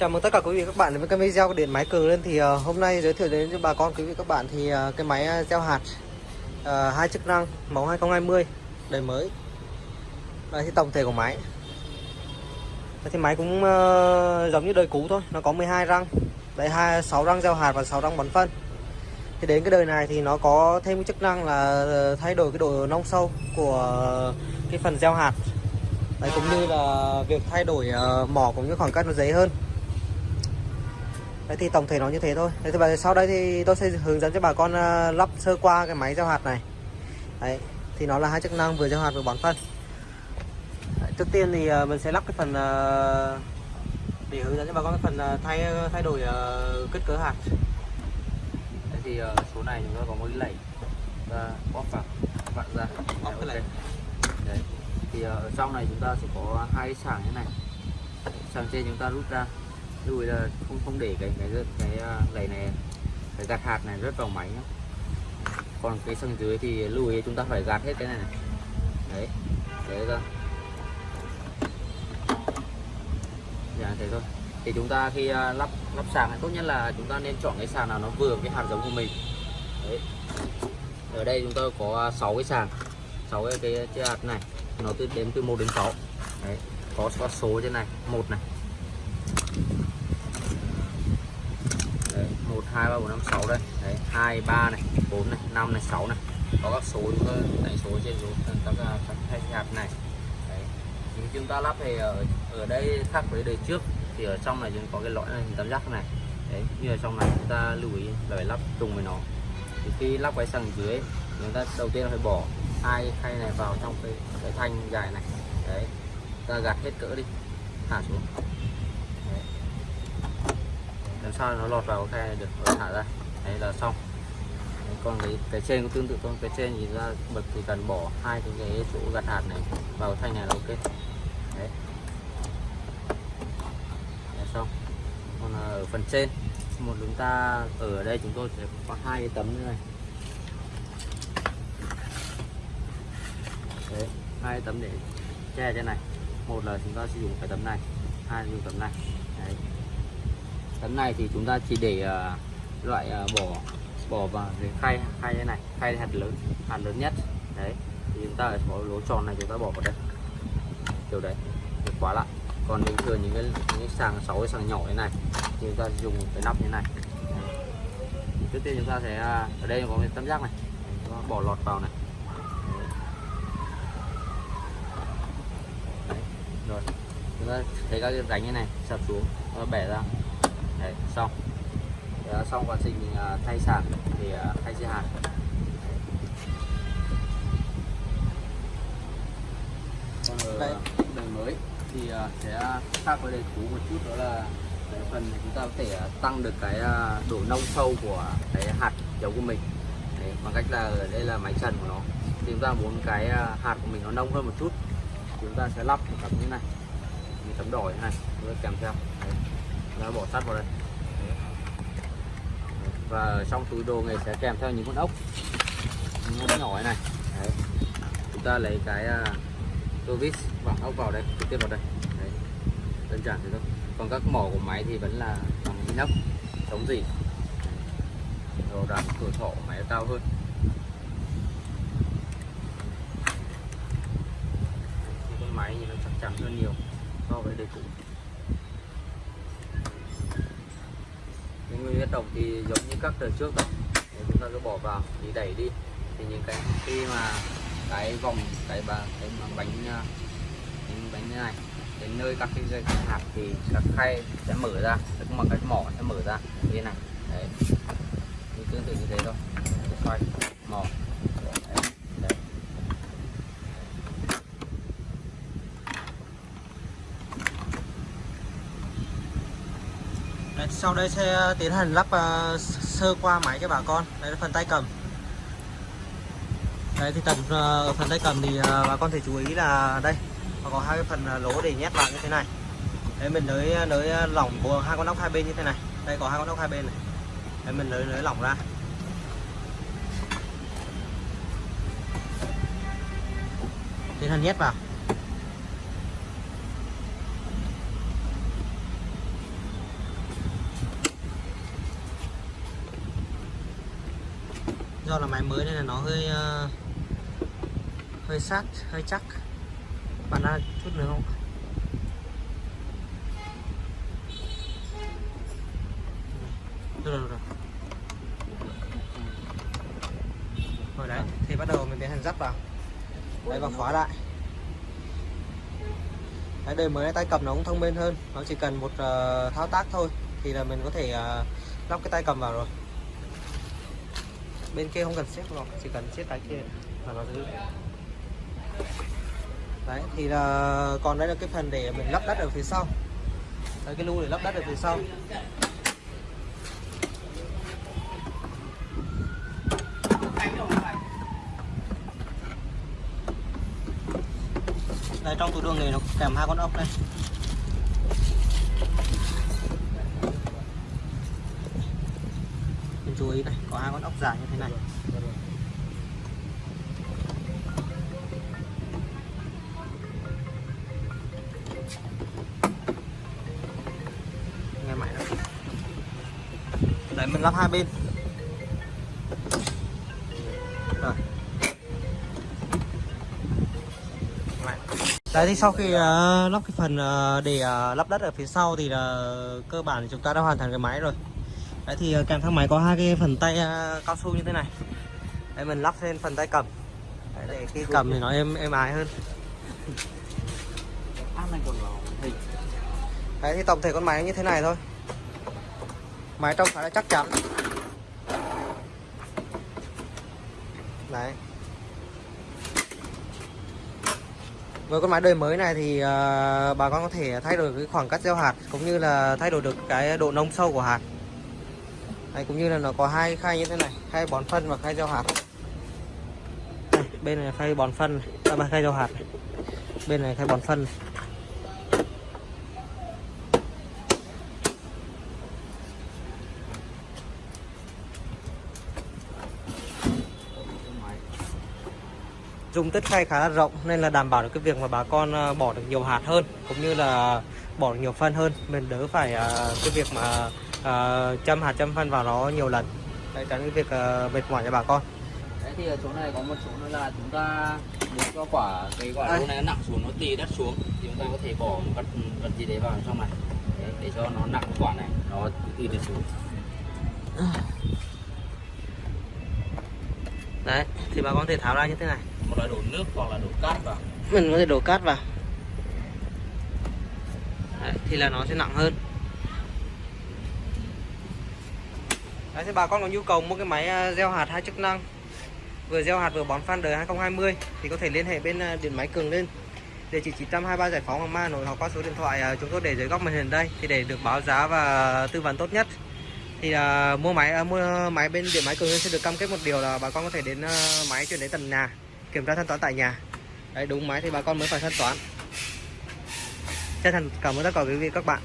Chào mừng tất cả quý vị các bạn đến với kênh video của điện máy cường lên. Thì uh, hôm nay giới thiệu đến cho bà con quý vị các bạn thì uh, cái máy ờ, gieo hạt uh, hai chức năng mẫu 2020 đời mới. Đây thì tổng thể của máy. Đây thì máy cũng uh, giống như đời cũ thôi nó có 12 răng. Đây hai sáu răng gieo hạt và 6 răng bón phân. Thì đến cái đời này thì nó có thêm cái chức năng là thay đổi cái độ nông sâu của cái phần gieo hạt. Đấy, cũng như là việc thay đổi uh, mỏ cũng như khoảng cách nó dễ hơn. Đấy thì tổng thể nó như thế thôi. Đấy, thì sau đây thì tôi sẽ hướng dẫn cho bà con uh, lắp sơ qua cái máy gieo hạt này. Đấy thì nó là hai chức năng vừa gieo hạt vừa bón phân. Đấy, trước tiên thì uh, mình sẽ lắp cái phần uh, để hướng dẫn cho bà con cái phần thay thay đổi kích cỡ hạt. Đấy thì số này chúng ta có một lẩy ra bóp vào vặn ra. Bóp cái lẩy. Đấy thì ờ, ở trong này chúng ta sẽ có hai sàng như này. Sàng trên chúng ta rút ra lùi là không không để cái cái cái, à, cái này cái gạt hạt này rớt vào máy nhé còn cái sân dưới thì lùi chúng ta phải gạt hết cái này, này. đấy thế ra dạ thế thôi. Thì chúng ta khi à, lắp lắp sàn này tốt nhất là chúng ta nên chọn cái sàn nào nó vừa cái hạt giống của mình. Đấy. Ở đây chúng ta có à, 6 cái sàn. 6 cái, cái, cái hạt này nó từ đến từ 1 đến 6 đấy có, có số trên này một này đấy, 1 2 3 4 5 6 đây. Đấy 2 3 này 4 này 5 này 6 này. Có các số đánh số trên số các các hai hạt này. Đấy. thì chúng ta lắp thì ở ở đây khác với đời trước. Thì ở trong này chúng có cái lõi này hình tam giác này. Đấy, như ở trong này chúng ta lưu ý là phải lắp trùng với nó. Thì khi lắp cái sàng dưới, chúng ta đầu tiên là phải bỏ hai khay này vào trong cái cái thanh dài này. Đấy, ta gạt hết cỡ đi. Thả xuống làm sao nó lọt vào khe được? Rồi thả ra. Đấy là xong. Đấy, còn cái, cái trên cũng tương tự thôi. Cái trên nhìn ra bật thì cần bỏ hai cái, cái chỗ gạt hạt này vào thanh này là ok. Đấy. Là xong. Còn ở phần trên một chúng ta ở đây chúng tôi sẽ có hai cái tấm như này. Đấy hai tấm để che trên này. Một là chúng ta sử dụng cái tấm này hai là dùng tấm này tấn này thì chúng ta chỉ để uh, loại ờ, uh, bỏ bỏ vào cái khay khay thế này khay hạt lớn hạt lớn nhất. Đấy thì chúng ta ở có lỗ tròn này chúng ta bỏ vào đây. Kiểu đấy để khóa lại. Còn bình thường những cái những cái sàng sáu cái sàng nhỏ thế này thì chúng ta dùng cái nắp như này. Trước tiên chúng ta sẽ ở đây có cái tấm giác này. Chúng ta bỏ lọt vào này. Rồi chúng ta thấy các cái rãnh như này sập xuống bẻ ra. Đấy, xong. Đấy, xong quá trình mình à, thay sàn thì à, thay dây hạt. Còn ở Đây. đời mới thì sẽ khác với đời cũ một chút đó là cái phần chúng ta có thể tăng được cái độ nông sâu của cái hạt giống của mình. Đấy, bằng cách là ở đây là máy trần của nó. Thì chúng ta muốn cái hạt của mình nó nông hơn một chút chúng ta sẽ lắp một tấm như này. Như tấm đỏ như này kèm theo. Đấy. Đó, bỏ sắt vào đây. Và trong túi đồ này sẽ kèm theo những con ốc. Những con nhỏ này Đấy. chúng ta lấy cái uh, tô vít vặn ốc vào đây trực tiếp vào đây. Đấy. đơn giản thế thôi. Còn các mỏ của máy thì vẫn là bằng inox. Chống gì. Rồi đặt tuổi thọ máy cao hơn. Máy thì nó chắc chắn hơn nhiều so với đời cũ. Những nguyên động thì giống như các đời trước đó Nếu chúng ta cứ bỏ vào thì đẩy đi. Thì những cái khi mà cái vòng, cái bà cái bánh à, bánh bánh như này, đến nơi các cái dây hạt thì các khay, sẽ mở ra tức mà cái mỏ sẽ mở ra như này. Đấy. Tương tự như thế thôi. Xoay, mỏ. Sau đây sẽ ờ, tiến hành lắp uh, sơ qua máy cho bà con. Đây là phần tay cầm. Đấy thì tầm uh, ờ, phần tay cầm thì uh, bà con thể chú ý là đây. Nó có hai cái phần lỗ để nhét vào như thế này. Đấy mình nới nới lỏng của hai con ốc hai bên như thế này. Đây có hai con ốc hai bên này. Đấy mình nới nới lỏng ra. Tiến hành nhét vào. Do là máy mới nên là nó hơi uh, hơi sát hơi chắc. Bạn ra chút nữa không? Được rồi, được rồi. Rồi đấy thì bắt đầu mình tiến hành dắt vào. Đấy và khóa lại. Đấy đời mới tay cầm nó cũng thông minh hơn. Nó chỉ cần một uh, thao tác thôi thì là mình có thể uh, lắp cái tay cầm vào rồi bên kia không cần xếp lọc, chỉ cần xếp cái kia là nó giữ. Đấy, thì là, còn đây là cái phần để mình lắp đất ở phía sau. Đấy, cái lưu để lắp đất ở phía sau. Đây, trong túi đường này nó kèm hai con ốc đây mình chú ý này có hai con ốc dài như thế này. Nghe mày đó đấy mình lắp hai bên. Rồi. Đấy thì sau khi uh, lắp cái phần uh, để uh, lắp đất ở phía sau thì là cơ bản thì chúng ta đã hoàn thành cái máy rồi đấy thì ờ, kèm theo máy có hai cái phần tay ờ, cao su như thế này. Đấy mình lắp lên phần tay cầm. Đấy, để khi cầm thì nó êm êm ái hơn. Đấy thì tổng thể con máy như thế này thôi. Máy trông khá là chắc chắn. Đấy. Với con máy đời mới này thì uh, bà con có thể thay đổi cái khoảng cách gieo hạt Cũng như là thay đổi được cái độ nông sâu của hạt. Đấy, Cũng như là nó có hai khay như thế này Khay bón phân và khay gieo hạt Đây, Bên này là khay bón phân này. À, khay gieo hạt này. Bên này khay bón phân này. dung tích khay khá là rộng nên là đảm bảo được cái việc mà bà con à, bỏ được nhiều hạt hơn cũng như là bỏ được nhiều phân hơn mình đỡ phải à, cái việc mà ờ, châm hạt châm phân vào nó nhiều lần. Để tránh cái việc ờ, mệt mỏi cho bà con. Đấy thì ở chỗ này có một chỗ nữa là chúng ta muốn cho quả cái quả lúa này nó nặng xuống nó tì đất xuống thì chúng ta có thể bỏ một vật vật gì đấy vào trong này. Đấy, để cho nó nặng quả này nó tì đất xuống. Đấy thì bà con có thể tháo ra như thế này. Một là đổ nước hoặc là đổ cát vào. Mình có thể đổ cát vào. Đấy, thì là nó sẽ nặng hơn Đấy, thì bà con có nhu cầu mua cái máy à, gieo hạt hai chức năng. Vừa gieo hạt vừa bón phân đời 2020 thì có thể liên hệ bên à, điện máy Cường lên địa chỉ 923 Giải phóng Hoàng Mai Nội hoặc qua số điện thoại à, chúng tôi để dưới góc màn hình đây thì để được báo giá và tư vấn tốt nhất. Thì uh, mua máy uh, mua máy bên điện máy Cường lên sẽ được cam kết một điều là bà con có thể đến uh, máy chuyển đến tận nhà kiểm tra thanh toán tại nhà. Đấy đúng máy thì bà con mới phải thanh toán. Chân thành cảm ơn tất cả quý vị các bạn.